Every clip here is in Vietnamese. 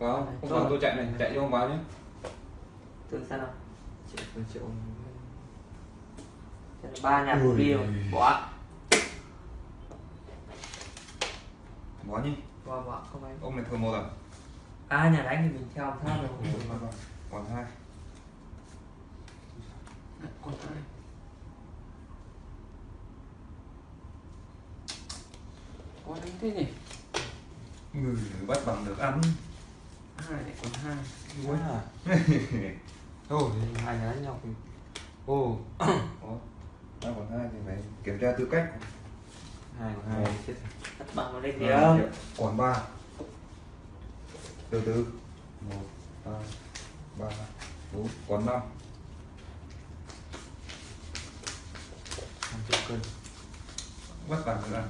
có không? Vào tôi chạy này chạy cho ông vào nhé. Từ sao nào? Triệu triệu ba nhà của đi bỏ. Bỏ nhé. Bỏ bỏ không anh ông này thường một à à nhà đánh thì mình theo theo được còn hai. Còn hai. Có đánh thế nhỉ? Người bắt bằng được ăn hai lại còn hai. Cuối hả à? ô hai đánh nhau ô. Hai còn hai thì phải kiểm tra tư cách. Hai còn hai chết cắt bằng vào đây kìa còn ba. Từ từ. Một hai ba bốn còn năm. Năm triệu cân. Vất vả rồi à?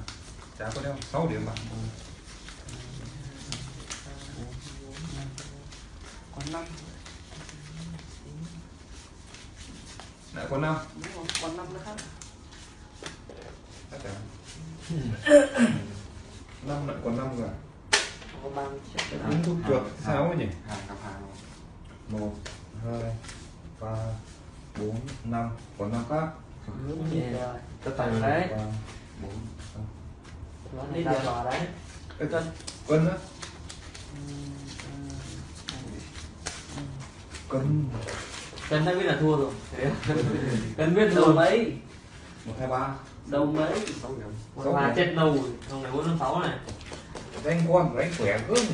chả có đeo. Sáu điểm bạn 5 Lại còn 5 còn 5 nữa khác. Tất 5 lại còn 5 rồi. Đúng thuốc chuột 6 nhỉ? Hàng gặp hàng 1, 2, 3, 4, 5 Còn 5 khác. Tất tài rồi đấy. 4, 5 Đi ra lò đấy. Cân Cân á cân cân đã biết là thua rồi. Cân biết đâu mấy. một hai ba. Đâu mấy. Sáu ba chết rồi. Hôm này bốn sáu này. Đánh con đánh khỏe cưng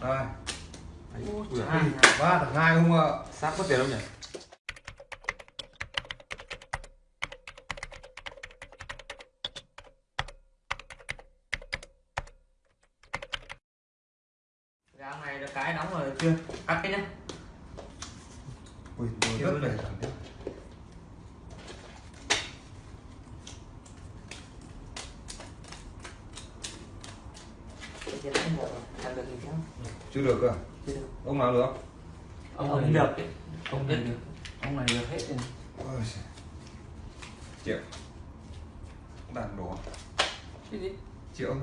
hai. Ba thằng hai không ạ? Sát có tiền không nhỉ gạo này được cái đóng rồi chưa? Cắt cái nhá ui rất được gì không chưa được cơ à? ông nào được? Ông không được. Ông này được ông này được hết rồi. Ôi triệu đàn đổ. Cái gì? Triệu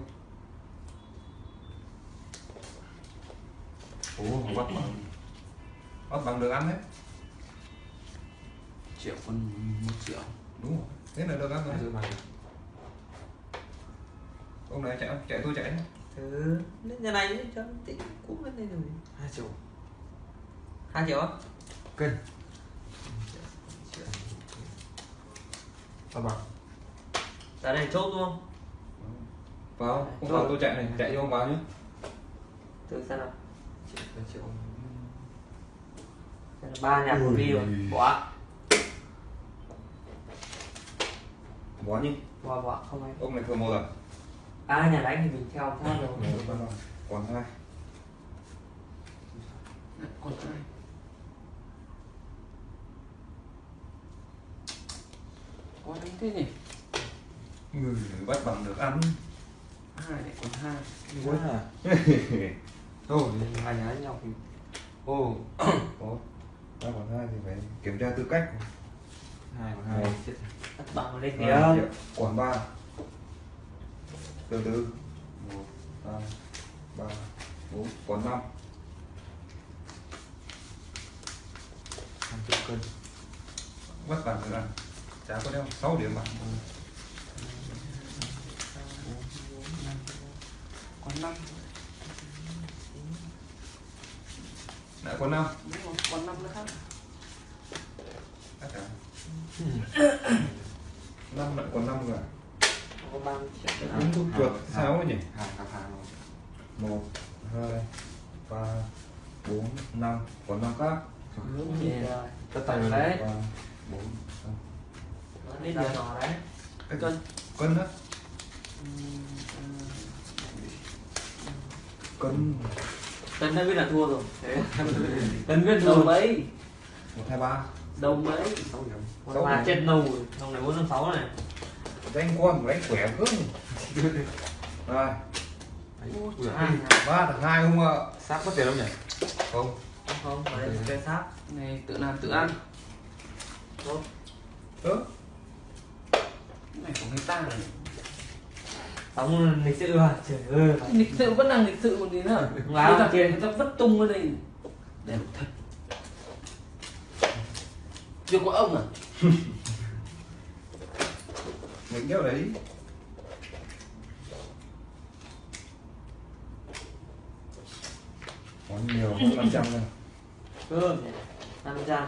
ủa không bắt bằng bắt bằng được ăn đấy. Triệu còn một triệu. Đúng rồi thế là được ăn rồi. Bằng ông này chạy không? chạy tôi chạy. Nhé. ừ nhà này cho tí cũng lên đây rồi. Hai triệu. Hai triệu á? Cân. Sao bằng ra đây chốt luôn vào không vào tôi chạy này chạy cho ông vào nhé. Từ sao nào ba nhà của đi rồi. Bỏ. Bỏ nhé bỏ bỏ. Không anh ông này thường một à à nhà đánh thì mình theo theo được còn hai. Còn hai. Có đánh thế nhỉ? Người bắt bằng được ăn. Hai lại còn hai. Quá à thôi hai nhà nhau thì ô có. Ba còn hai thì phải kiểm tra tư cách. Hai còn hai. chết tất bằng Hai kìa còn ba từ từ. Một hai ba bốn còn năm. Năm cân. Bắt bằng được ăn chả có đeo. Sáu điểm bằng còn năm lại còn năm. Rồi còn năm nữa khác. Năm lại còn năm rồi. Cân đúng thuốc chuột ấy nhỉ? Hàng cặp hàng một hai ba bốn năm. Còn năm khác. Rồi. Tất tay vào đấy. bốn năm. Ê, cân. á. Cân cân đã biết là thua rồi. Cân biết đâu mấy một hai ba. Đâu mấy sáu ba chết đâu rồi hôm này bốn năm sáu này. Đánh con đánh khỏe cưng rồi. Ba thằng hai không ạ? Sát có tiền không nhỉ? Không. Không phải chơi sát. Này tự làm tự ăn. Tốt. Ớ cái này của người ta này ông lịch sự à? Trời ơi. Lịch sự vẫn đang lịch sự một tí nữa. Láo Bây kia. Người ta vất tung ở đây. Đẹp thật. Chưa có ông à? Mình kéo đấy. Còn nhiều, 500 nữa Ừ, 500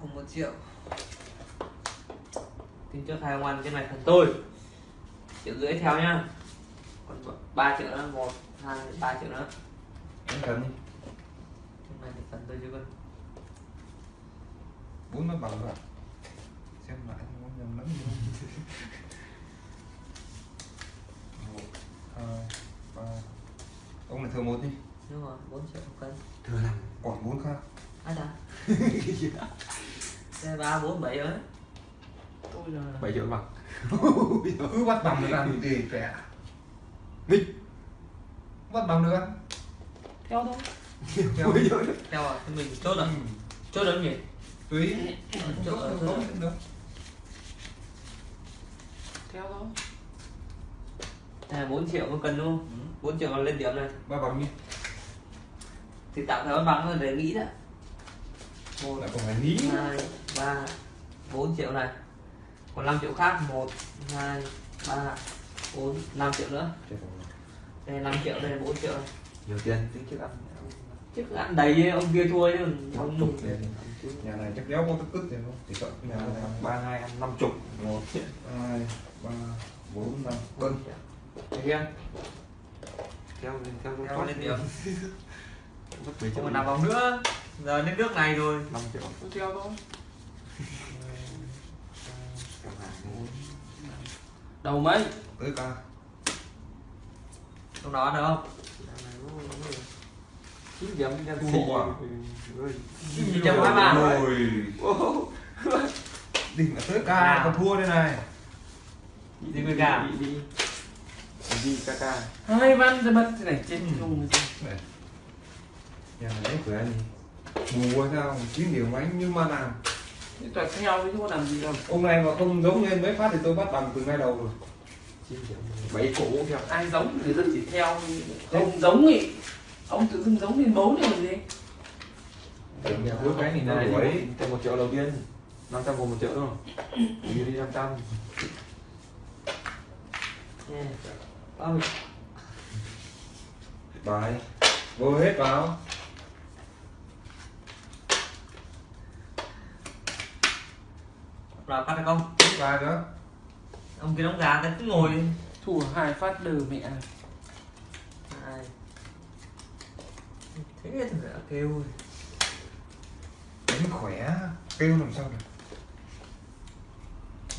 cùng 1 triệu. Tính trước hai ngoan trên này thằng tôi. Triệu rưỡi theo nhá. Còn 3 triệu nữa 1, 2, 3 triệu nữa. Em cầm đi. Trên này thì phần tôi chưa con. Bốn nó bằng rồi à? Xem lại không có nhầm lắm Một, hai, ba. Ông này thừa một đi. Đúng rồi, 4 triệu một cân. Thừa làm, quả 4 khác. Ai dạ đây ba bốn bảy rồi. Tôi là 7 triệu bằng. Cứ bắt bằng được ăn. Thì kẻ Nghịch bắt bằng được ăn. Theo thôi. Theo. Theo à thì mình chốt rồi. Ừ. chốt rồi nhỉ? Tùy. Không thôi. không được theo thôi. À bốn triệu một cân luôn Ừ. bốn triệu còn lên điểm này. Ba bằng đi. Thì tạm thời bằng rồi để nghĩ đã. Một lại còn phải nghĩ. Hai ba bốn triệu này. Còn 5 triệu khác một hai ba bốn năm triệu nữa. Đây 5 triệu đây là 4 triệu này. Nhiều tiền. Tính trước ăn chứ ăn đầy ông kia thua chứ năm chục tiền. Nhà này chắc đéo có tức tức tiền không? Chỉ sợ nhà này ba hai ăn năm chục. Một. Hai ba bốn năm. Cân Thấy chưa? theo lên theo Theo lên điểm mất 7 triệu nằm vòng nữa. Giờ đến nước này rồi. 5 triệu. Theo thôi đầu mấy? Tới ca trong đó được không? Chín điểm Chín trăm hai ba. rồi đỉnh là tới ca còn thua đây này. Đi với gà. đi đi đi ca ca. Hai văn ra mất. Thế này chết Ừ. không Này. nhà này đấy của anh mù quá sao chín điều mấy nhưng mà làm toàn theo chứ có làm gì đâu. Ông này mà không giống anh mấy phát thì tôi bắt bằng từ ngay đầu rồi. Bảy cổ theo. Ai giống người ta chỉ theo. Không giống ý. Ông tự dưng giống lên bố này làm gì cuối cái thì nó này đuổi. thêm một triệu đầu tiên. 500 gồm một triệu không đi đi 500 Nè. Ôi, bài vô hết vào nào phát được không? Bài nữa ông kia đóng gà ta cứ ngồi thua hai phát đờ mẹ. Hai. thế thì đã kêu rồi. Đánh khỏe kêu làm sao được?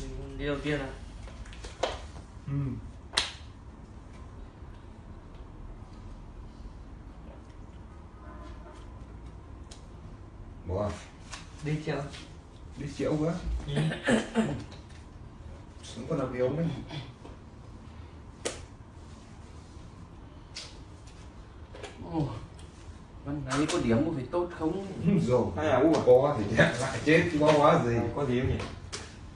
Mình đi đầu tiên là ừ. Bỏ đi chưa đi triệu quá. Xuống con làm yếu đấy Ồ, văn ấy có điểm có phải tốt không? Rồi Hay là u có thì lại chết chứ có hóa gì. Có gì không nhỉ?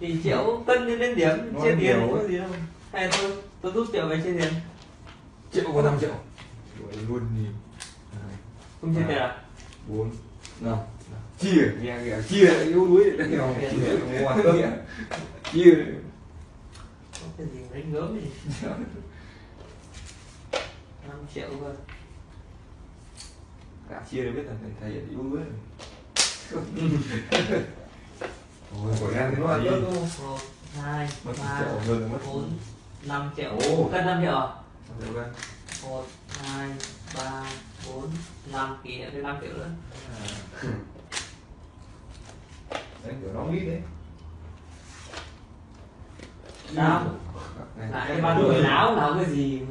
Thì triệu cân lên đến điểm chia tiền nhiều có gì đâu. Hay tôi tôi rút triệu về chia tiền? Triệu có 5 triệu. Đuổi luôn đi. Không chia tiền à? Bốn nào chia nghe kìa chia yếu đuối. Chia. Cái gì đánh gớm gì năm triệu cơ. Cả chia đều biết là thầy thầy yếu đuối. Ôi, của em nó ăn tốt đâu một hai Mất ba triệu cân năm triệu à? Được rồi một hai ba bốn năm. Kỷ niệm triệu nữa Đấy kiểu nó biết đấy. Sao? Lại cái ban tuổi láo láo cái gì.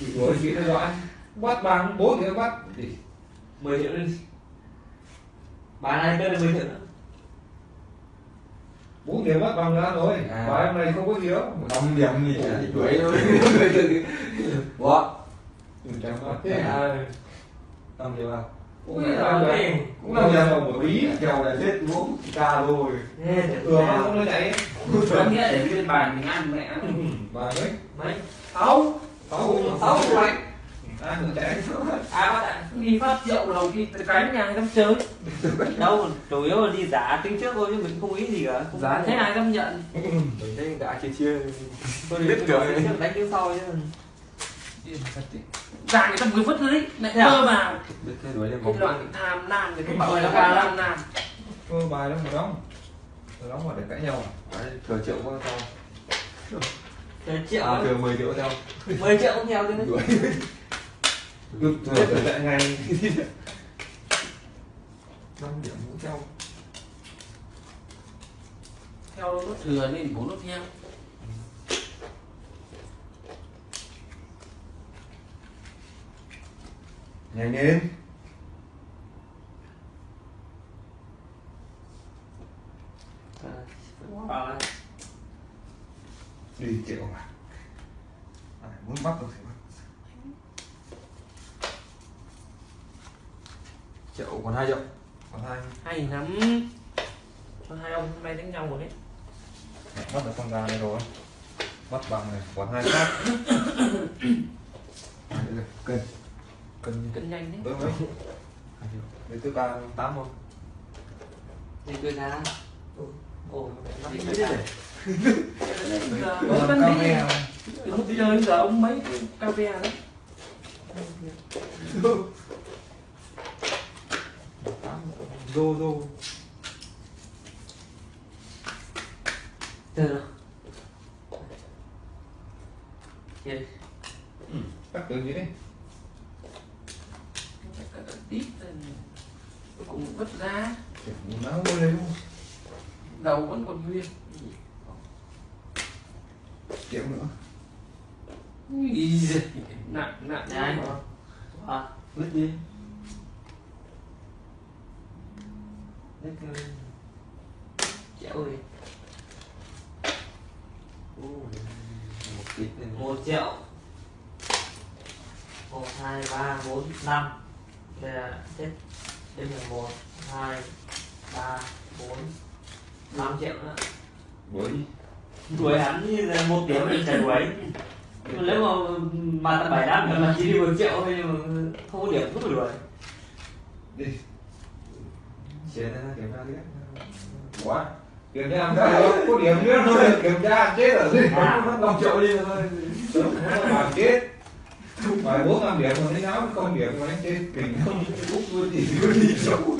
Bị đuổi chị nó gọi Bắt bằng bố thì nó bắt. Thì 10 triệu đi bán này cân là 10 triệu nữa. Bốn điểm mất bằng ra rồi. À. và em này không có gì đâu. Năm điểm thì chả thì đuổi thôi. Bỏ chẳng có thế À, năm điểm à cũng là cũng là nhà một một tí. Kèo là chết uống ca rồi thường nó không nó chạy có nghĩa để trên bàn mình ăn mẹ. Và mấy mấy? Sáu. Sáu sáu cũng chạy à bắt lại đi phát rượu đầu đi cánh nhà dám chơi. Đâu chủ yếu là đi giả tính trước thôi chứ mình không ý gì cả. Không giá thế ai dám nhận? Mình thấy đã chia chia tôi biết trước đánh tiếng sau chứ giả người ta vừa vứt đấy. Lại à? mơ vào. Đuổi lên cái vòng loại tham nam thì cái Rồi là nó tham nam thôi bài đó một đóng. Một đóng mà để cãi nhau à? Đấy, thừa triệu có sao Mười triệu à thừa 10 triệu theo. 10 triệu không theo chứ. Đuổi cứ thừa thừa chạy ngay. Năm điểm cũng theo. Theo nó thừa nên bố nó theo nhanh lên. Đi triệu mà. À, muốn bắt được thì bắt. Triệu còn hai triệu còn hai. Hay lắm cho hai ông hôm nay đánh nhau rồi đấy. Bắt được con gà này rồi. Bắt bằng này còn hai khác. Hai triệu rồi cân cân cân nhanh đấy. Tới mấy để thứ ba tám không đi cười ra. Ồ nó Đi đi biết cười đấy. giờ còn mới vẫn cà đi lúc chơi giờ ông mấy cái cà phê đấy? Tám rô. Rô từ rồi Yes. cắt từ gì đấy tít cùng vứt ra. Lên đầu vẫn còn nguyên. Triệu nữa. Ý giời, nặng nặng Đấy. à lít đi. Đấy, cười. triệu gì Ồ, một ít lên một triệu. Một hai ba bốn năm đây là hết đây là một hai ba bốn năm triệu nữa bởi đuổi hắn như là một điểm mình sẽ đuổi nếu mà mà tầm bảy năm là chỉ đi một triệu thôi nhưng mà không có điểm không phải đuổi đi chế ra kiểm tra tiếp quá kiểm tra làm sao được có điểm nữa thôi kiểm tra chết ở đây À. năm triệu đi thôi bài chết bài bốn năm điểm mà thấy áo không điểm mà đánh chết kinh không Úc luôn thì cứ đi xấu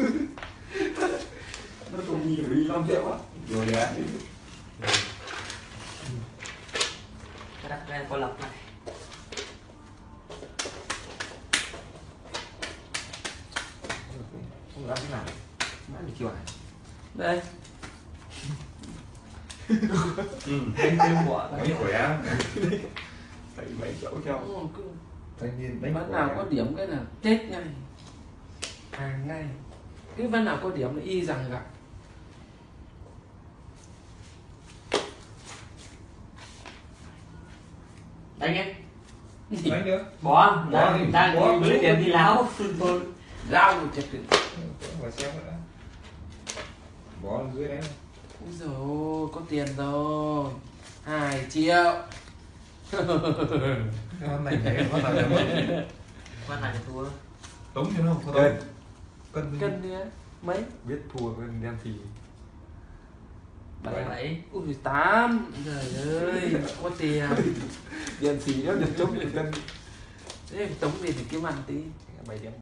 Nó không nhìn đi 5 triệu á. Rồi đấy cái đặt lên con lọc này. Không dám thế nào Mãi bị chiều đây. Đánh thêm của mấy khỏe. Triệu theo. Ồ, cứ thanh niên đánh Ván nào có điểm cái là chết ngay. Hàng ngay. Cái ván nào có điểm là y rằng gặp. Đánh em đánh bỏ Bỏ đang bỏ. lấy tiền đi. láo Rao một chặt được và xem nữa. Bỏ dưới đấy. Úi dồi ôi, có tiền rồi. Hai triệu cái con này nhảy con này mất quan này thua. Tống cho nó không Cân. cân Cân đi á. Mấy? Biết thua bên đen thì bảy. Bảy. Ui tám. Trời ơi, có tiền. Đen thì nó được chống được cân Thế tống tiền thì kiếm ăn tí. Bảy điểm